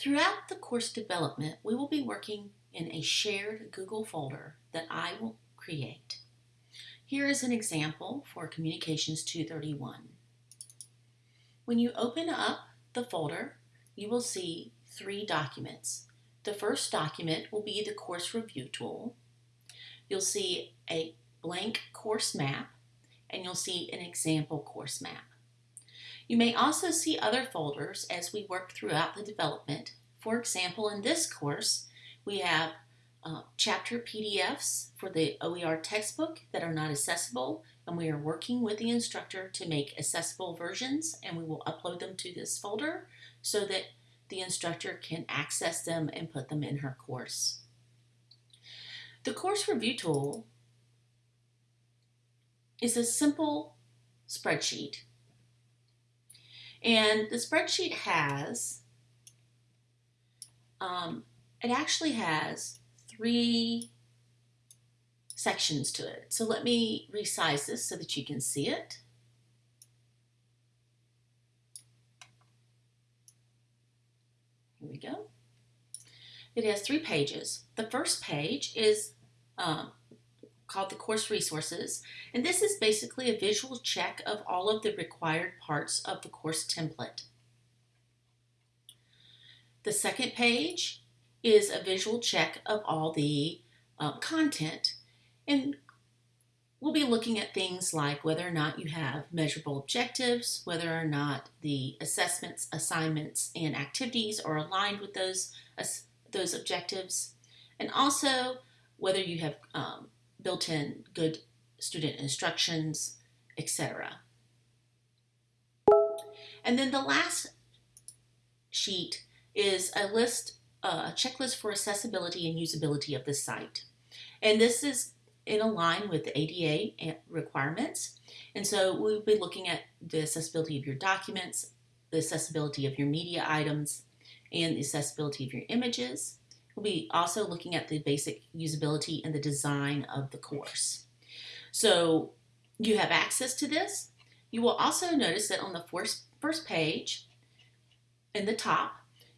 Throughout the course development, we will be working in a shared Google folder that I will create. Here is an example for Communications 231. When you open up the folder, you will see three documents. The first document will be the course review tool. You'll see a blank course map and you'll see an example course map. You may also see other folders as we work throughout the development. For example, in this course, we have uh, chapter PDFs for the OER textbook that are not accessible, and we are working with the instructor to make accessible versions, and we will upload them to this folder so that the instructor can access them and put them in her course. The course review tool is a simple spreadsheet. And the spreadsheet has, um, it actually has three sections to it. So let me resize this so that you can see it. Here we go. It has three pages. The first page is um, called the course resources, and this is basically a visual check of all of the required parts of the course template. The second page is a visual check of all the uh, content, and we'll be looking at things like whether or not you have measurable objectives, whether or not the assessments, assignments, and activities are aligned with those, uh, those objectives, and also whether you have um, built in good student instructions, etc. And then the last sheet is a list, uh, a checklist for accessibility and usability of the site. And this is in line with the ADA requirements. And so we'll be looking at the accessibility of your documents, the accessibility of your media items, and the accessibility of your images. We'll be also looking at the basic usability and the design of the course. So you have access to this. You will also notice that on the first, first page, in the top,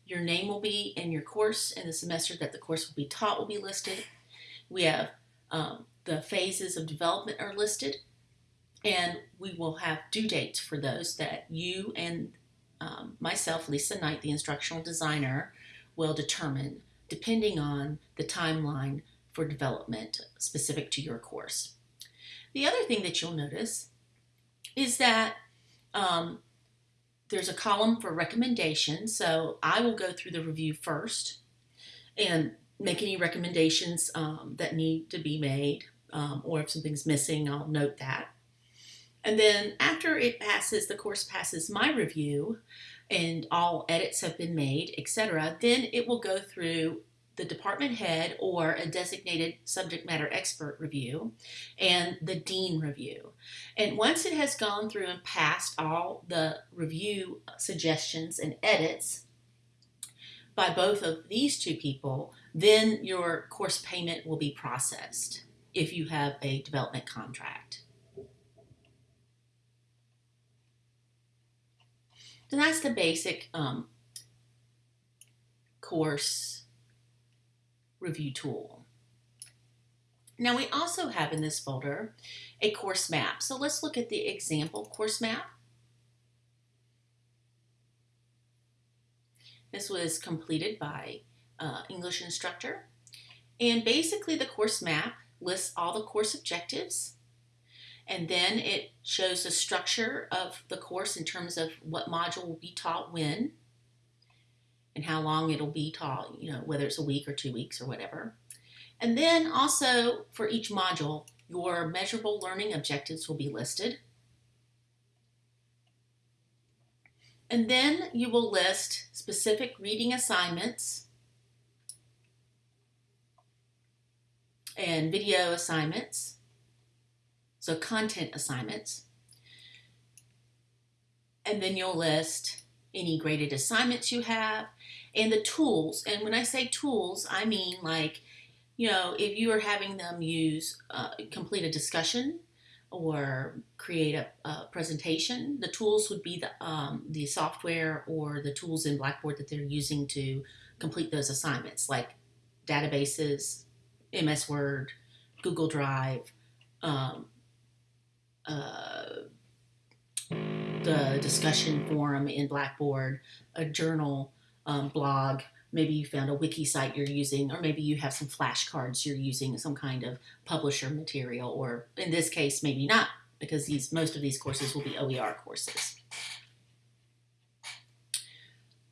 your name will be in your course and the semester that the course will be taught will be listed. We have um, the phases of development are listed, and we will have due dates for those that you and um, myself, Lisa Knight, the instructional designer, will determine depending on the timeline for development specific to your course. The other thing that you'll notice is that um, there's a column for recommendations. So I will go through the review first and make any recommendations um, that need to be made um, or if something's missing, I'll note that. And then after it passes, the course passes my review and all edits have been made, etc., then it will go through the department head or a designated subject matter expert review and the dean review. And once it has gone through and passed all the review suggestions and edits by both of these two people, then your course payment will be processed if you have a development contract. So that's the basic um, course review tool. Now we also have in this folder a course map. So let's look at the example course map. This was completed by uh, English instructor. And basically the course map lists all the course objectives and then it shows the structure of the course in terms of what module will be taught when and how long it'll be taught, you know, whether it's a week or two weeks or whatever. And then also for each module, your measurable learning objectives will be listed. And then you will list specific reading assignments and video assignments, so content assignments. And then you'll list any graded assignments you have and the tools. And when I say tools, I mean like, you know, if you are having them use, uh, complete a discussion, or create a, a presentation. The tools would be the, um, the software or the tools in Blackboard that they're using to complete those assignments, like databases, MS Word, Google Drive, um, uh, the discussion forum in Blackboard, a journal, um, blog. Maybe you found a wiki site you're using, or maybe you have some flashcards you're using, some kind of publisher material, or in this case, maybe not, because these most of these courses will be OER courses.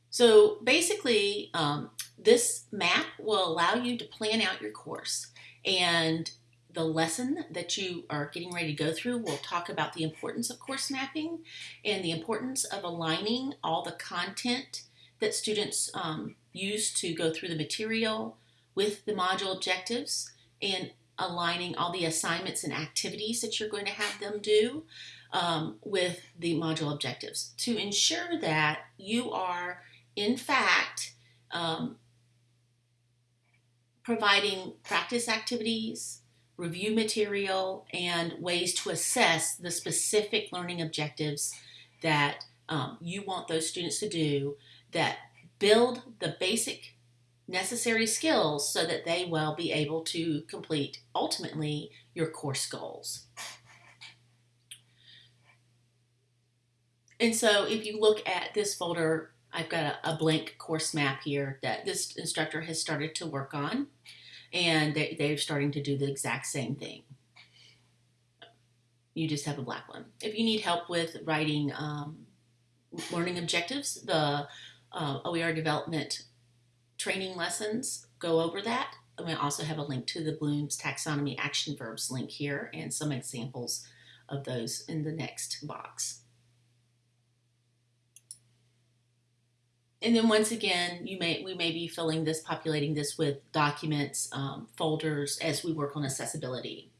So basically, um, this map will allow you to plan out your course. And the lesson that you are getting ready to go through will talk about the importance of course mapping and the importance of aligning all the content that students um, use to go through the material with the module objectives and aligning all the assignments and activities that you're going to have them do um, with the module objectives. To ensure that you are, in fact, um, providing practice activities, review material, and ways to assess the specific learning objectives that um, you want those students to do that build the basic necessary skills so that they will be able to complete ultimately your course goals. And so if you look at this folder, I've got a, a blank course map here that this instructor has started to work on and they, they're starting to do the exact same thing. You just have a black one. If you need help with writing um, learning objectives, the uh, OER development training lessons go over that. And we also have a link to the Bloom's Taxonomy Action Verbs link here and some examples of those in the next box. And then once again, you may we may be filling this, populating this with documents, um, folders as we work on accessibility.